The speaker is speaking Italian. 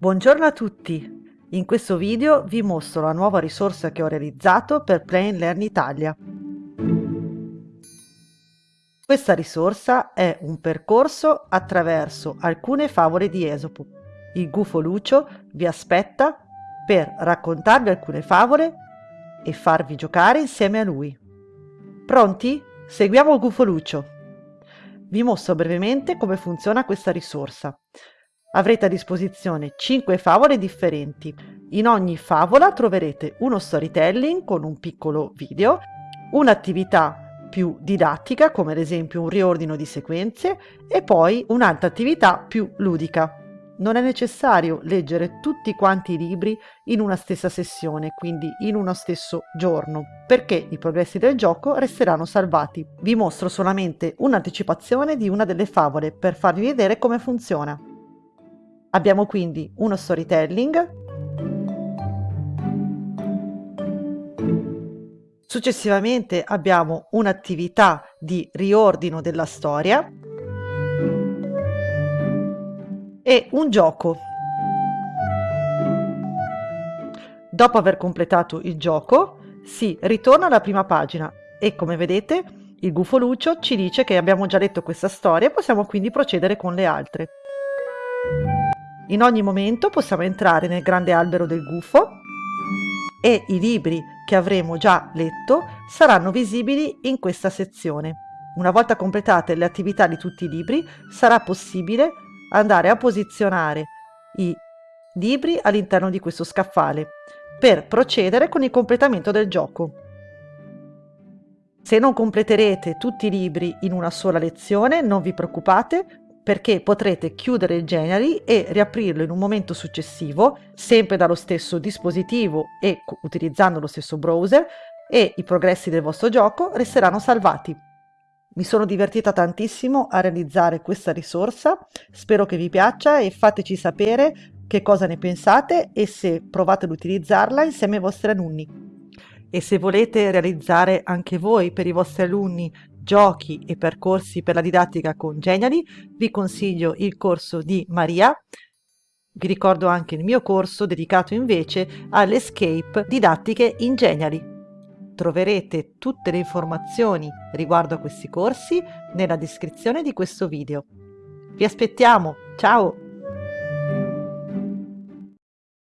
Buongiorno a tutti! In questo video vi mostro la nuova risorsa che ho realizzato per Plain Learn Italia. Questa risorsa è un percorso attraverso alcune favole di Esopo. Il gufo Lucio vi aspetta per raccontarvi alcune favole e farvi giocare insieme a lui. Pronti? Seguiamo il gufo Lucio! Vi mostro brevemente come funziona questa risorsa. Avrete a disposizione 5 favole differenti. In ogni favola troverete uno storytelling con un piccolo video, un'attività più didattica come ad esempio un riordino di sequenze e poi un'altra attività più ludica. Non è necessario leggere tutti quanti i libri in una stessa sessione, quindi in uno stesso giorno, perché i progressi del gioco resteranno salvati. Vi mostro solamente un'anticipazione di una delle favole per farvi vedere come funziona. Abbiamo quindi uno storytelling, successivamente abbiamo un'attività di riordino della storia e un gioco. Dopo aver completato il gioco si ritorna alla prima pagina e come vedete il gufo Lucio ci dice che abbiamo già letto questa storia e possiamo quindi procedere con le altre. In ogni momento possiamo entrare nel grande albero del gufo e i libri che avremo già letto saranno visibili in questa sezione. Una volta completate le attività di tutti i libri sarà possibile andare a posizionare i libri all'interno di questo scaffale per procedere con il completamento del gioco. Se non completerete tutti i libri in una sola lezione, non vi preoccupate, perché potrete chiudere il Genially e riaprirlo in un momento successivo, sempre dallo stesso dispositivo e utilizzando lo stesso browser e i progressi del vostro gioco resteranno salvati. Mi sono divertita tantissimo a realizzare questa risorsa, spero che vi piaccia e fateci sapere che cosa ne pensate e se provate ad utilizzarla insieme ai vostri alunni. E se volete realizzare anche voi per i vostri alunni giochi e percorsi per la didattica con Geniali, vi consiglio il corso di Maria. Vi ricordo anche il mio corso dedicato invece all'escape didattiche in Geniali. Troverete tutte le informazioni riguardo a questi corsi nella descrizione di questo video. Vi aspettiamo, ciao!